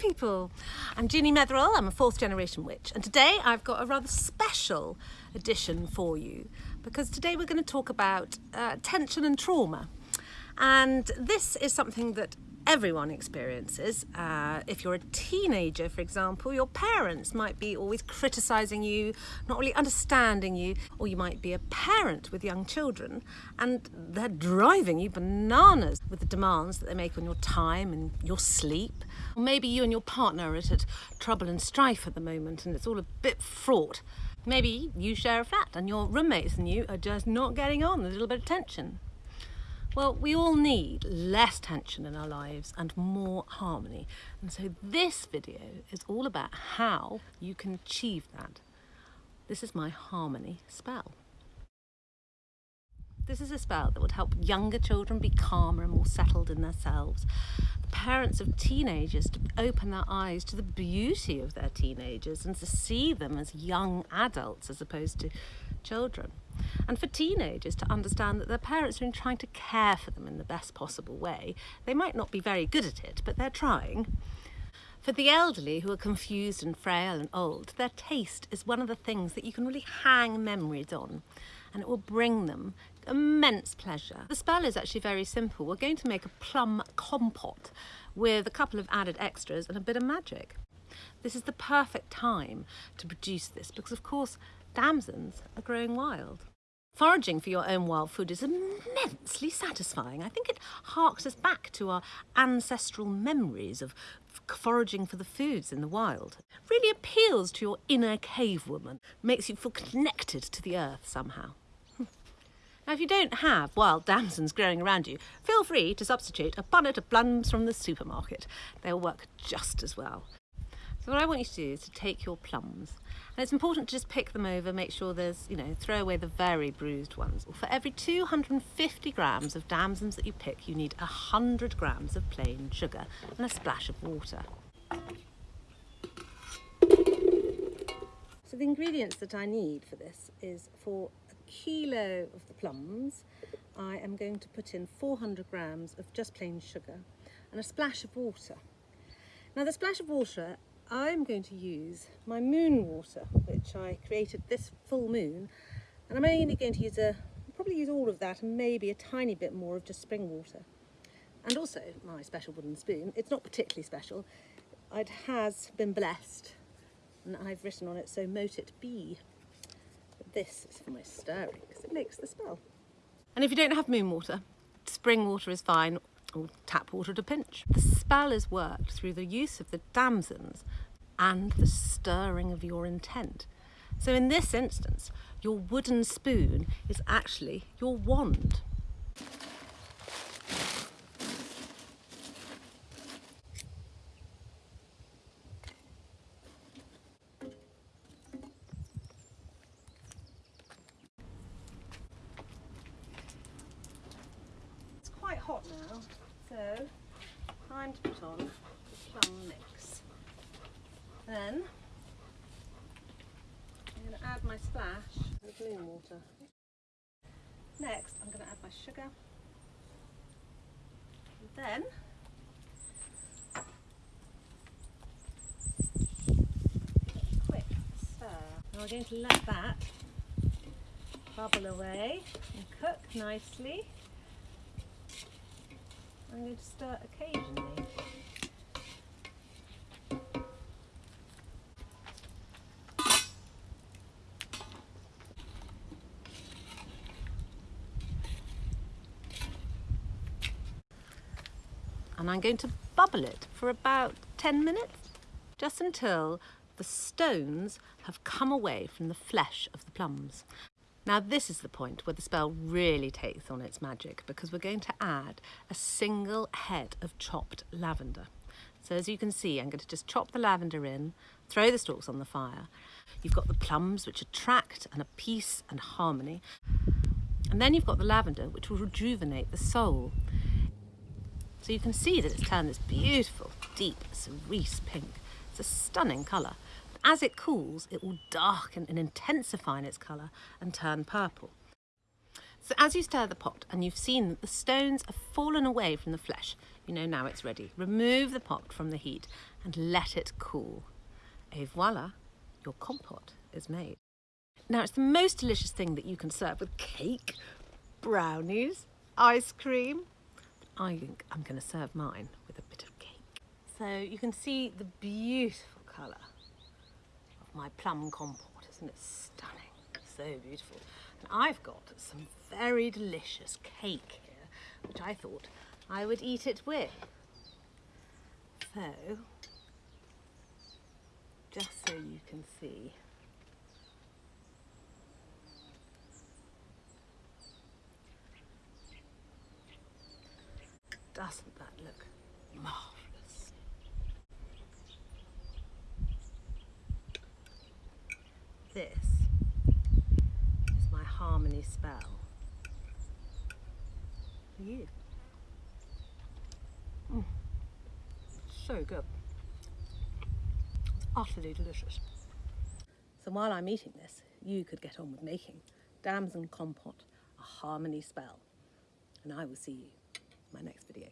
people. I'm Jeannie Metherill, I'm a fourth generation witch, and today I've got a rather special edition for you because today we're going to talk about uh, tension and trauma. And this is something that everyone experiences. Uh, if you're a teenager, for example, your parents might be always criticising you, not really understanding you, or you might be a parent with young children and they're driving you bananas with the demands that they make on your time and your sleep. Or maybe you and your partner are at trouble and strife at the moment and it's all a bit fraught. Maybe you share a flat and your roommates and you are just not getting on, there's a little bit of tension. Well, we all need less tension in our lives and more harmony. And so this video is all about how you can achieve that. This is my harmony spell. This is a spell that would help younger children be calmer and more settled in themselves. The parents of teenagers to open their eyes to the beauty of their teenagers and to see them as young adults as opposed to children and for teenagers to understand that their parents are trying to care for them in the best possible way. They might not be very good at it, but they're trying. For the elderly who are confused and frail and old, their taste is one of the things that you can really hang memories on and it will bring them immense pleasure. The spell is actually very simple. We're going to make a plum compote with a couple of added extras and a bit of magic. This is the perfect time to produce this because of course damsons are growing wild. Foraging for your own wild food is immensely satisfying. I think it harks us back to our ancestral memories of foraging for the foods in the wild. Really appeals to your inner cave woman, makes you feel connected to the earth somehow. Now, if you don't have wild damsons growing around you, feel free to substitute a bunnet of plums from the supermarket. They'll work just as well. So what I want you to do is to take your plums, and it's important to just pick them over, make sure there's, you know, throw away the very bruised ones. For every 250 grams of damsons that you pick, you need 100 grams of plain sugar and a splash of water. So the ingredients that I need for this is for a kilo of the plums, I am going to put in 400 grams of just plain sugar and a splash of water. Now the splash of water I'm going to use my moon water, which I created this full moon, and I'm only going to use a, probably use all of that and maybe a tiny bit more of just spring water. And also my special wooden spoon, it's not particularly special, it has been blessed and I've written on it, so mote it be. This is for my stirring because it makes the spell. And if you don't have moon water, spring water is fine, or tap water to pinch. The spell is worked through the use of the damsons and the stirring of your intent. So in this instance, your wooden spoon is actually your wand. It's quite hot now, so time to put on the plum mix. Then I'm going to add my splash of moon water. Next I'm going to add my sugar. And then quick stir. Now we're going to let that bubble away and cook nicely. I'm going to stir occasionally. and I'm going to bubble it for about 10 minutes, just until the stones have come away from the flesh of the plums. Now this is the point where the spell really takes on its magic because we're going to add a single head of chopped lavender. So as you can see, I'm going to just chop the lavender in, throw the stalks on the fire. You've got the plums, which attract and a peace and harmony. And then you've got the lavender, which will rejuvenate the soul. So you can see that it's turned this beautiful, deep cerise pink. It's a stunning colour. As it cools, it will darken and intensify in its colour and turn purple. So as you stir the pot and you've seen that the stones have fallen away from the flesh, You know now it's ready. Remove the pot from the heat and let it cool. Et voila, your compote is made. Now it's the most delicious thing that you can serve with cake, brownies, ice cream. I think I'm going to serve mine with a bit of cake. So you can see the beautiful colour my plum compote, isn't it stunning? So beautiful. And I've got some very delicious cake here, which I thought I would eat it with. So, just so you can see. Doesn't that look marvellous? This is my harmony spell for you. Mm. So good. It's Utterly delicious. So while I'm eating this, you could get on with making damson compote a harmony spell. And I will see you in my next video.